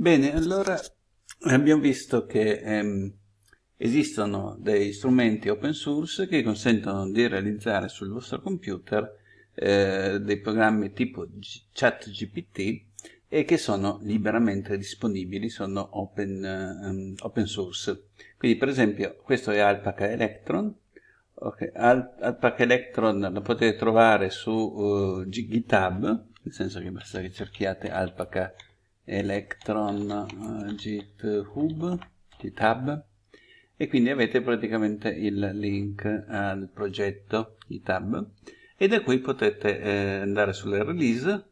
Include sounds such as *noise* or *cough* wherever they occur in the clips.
Bene, allora abbiamo visto che ehm, esistono dei strumenti open source che consentono di realizzare sul vostro computer eh, dei programmi tipo ChatGPT e che sono liberamente disponibili, sono open, um, open source. Quindi per esempio questo è Alpaca Electron, okay. Al Alpaca Electron lo potete trovare su uh, GitHub, nel senso che basta che cerchiate Alpaca Electron electron github github e quindi avete praticamente il link al progetto github e da qui potete eh, andare sulle release,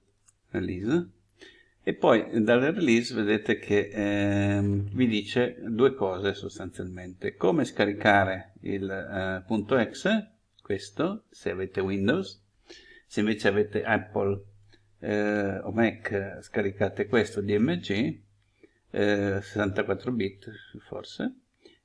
release. E poi dalle release vedete che eh, vi dice due cose sostanzialmente. Come scaricare il eh, .exe questo se avete Windows. Se invece avete Apple eh, o Mac scaricate questo DMG eh, 64 bit forse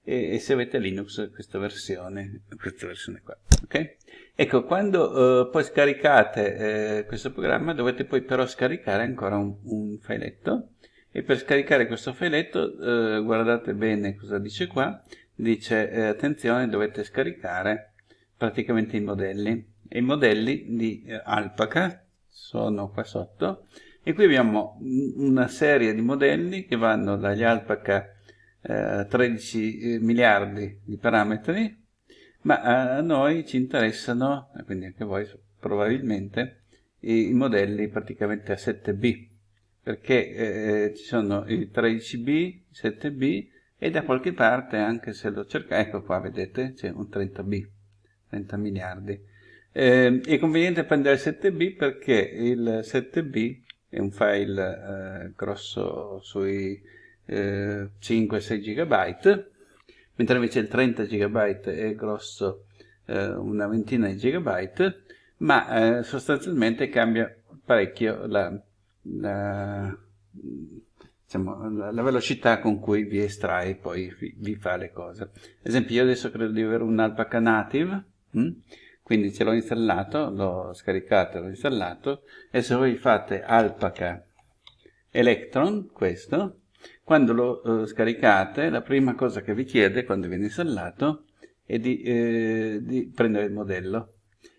e, e, se avete Linux questa versione questa versione qua ok? Ecco quando eh, poi scaricate eh, questo programma dovete poi però scaricare ancora un, un filetto e per scaricare questo filetto eh, guardate bene cosa dice qua dice eh, attenzione dovete scaricare praticamente i modelli e i modelli di Alpaca sono qua sotto. E qui abbiamo una serie di modelli che vanno dagli alpaca eh, 13 eh, miliardi di parametri ma a noi ci interessano, quindi anche voi probabilmente, i, i modelli praticamente a 7B perché eh, ci sono i 13B, 7B e da qualche parte anche se lo cercate, ecco qua vedete c'è un 30B, 30 miliardi eh, è conveniente prendere il 7B perché il 7B è un file eh, grosso sui eh, 5-6 GB, mentre invece il 30 GB è grosso eh, una ventina di GB, ma eh, sostanzialmente cambia parecchio la, la, diciamo, la, la, velocità con cui vi estrae poi vi, vi, fa le cose. Ad esempio io adesso credo di avere un Alpaca Native, hm? Quindi ce l'ho installato, l'ho scaricato, l'ho installato e se voi fate alpaca electron, questo, quando lo eh, scaricate la prima cosa che vi chiede quando viene installato è di, eh, di prendere il modello.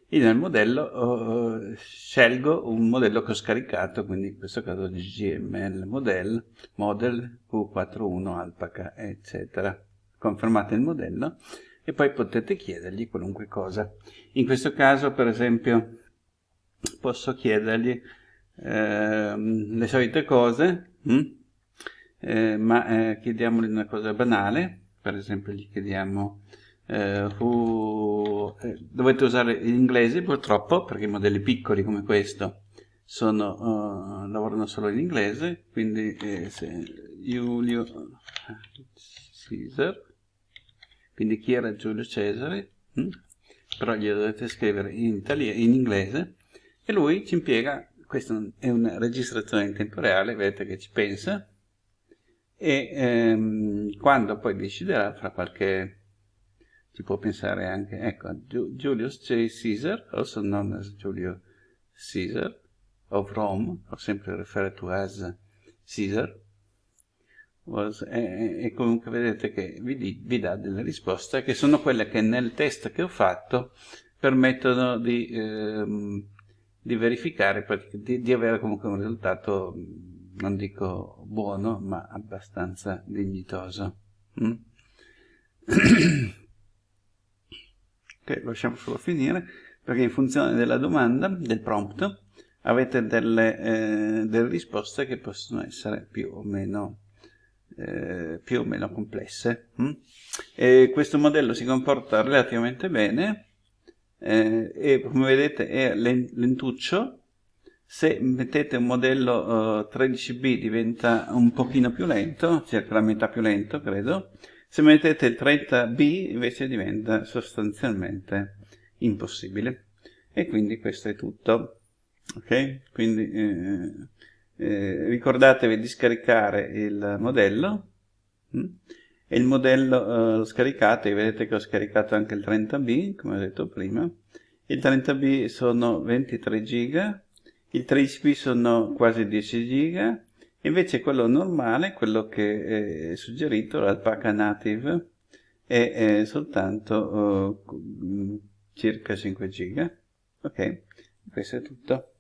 Io nel modello oh, scelgo un modello che ho scaricato, quindi in questo caso GML model, model Q41 alpaca, eccetera. Confermate il modello e poi potete chiedergli qualunque cosa. In questo caso, per esempio, posso chiedergli eh, le solite cose, hm? eh, ma eh, chiediamogli una cosa banale, per esempio gli chiediamo eh, who, eh, dovete usare l'inglese purtroppo, perché i modelli piccoli come questo sono, uh, lavorano solo in inglese, quindi se Giulio Caesar quindi chi era Giulio Cesare, hm? però glielo dovete scrivere in, italiano, in inglese, e lui ci impiega, questa è una registrazione in tempo reale, vedete che ci pensa, e ehm, quando poi deciderà, fra qualche, ci può pensare anche, ecco, Julius J. Caesar, also known as Giulio Caesar, of Rome, ho sempre referred to as Caesar, was, e, e, comunque vedete che vi, vi, dà delle risposte che sono quelle che nel test che ho fatto permettono di, ehm, di verificare, di, di, avere comunque un risultato, non dico buono, ma abbastanza dignitoso. Mm? *clears throat* ok, lasciamo solo finire, perché in funzione della domanda, del prompt, avete delle, eh, delle risposte che possono essere più o meno eh, più o meno complesse. Hm? questo modello si comporta relativamente bene eh, e come vedete è lentuccio. Se mettete un modello uh, 13B diventa un pochino più lento, circa la metà più lento credo. Se mettete il 30B invece diventa sostanzialmente impossibile. E quindi questo è tutto. Ok? Quindi eh, eh, ricordatevi di scaricare il modello hm? e il modello eh, scaricate, vedete che ho scaricato anche il 30B come ho detto prima il 30B sono 23 giga il 13B sono quasi 10 giga Invece quello normale, quello che è suggerito, l'Alpaca Native, è, è soltanto uh, circa 5 giga. Ok, questo è tutto.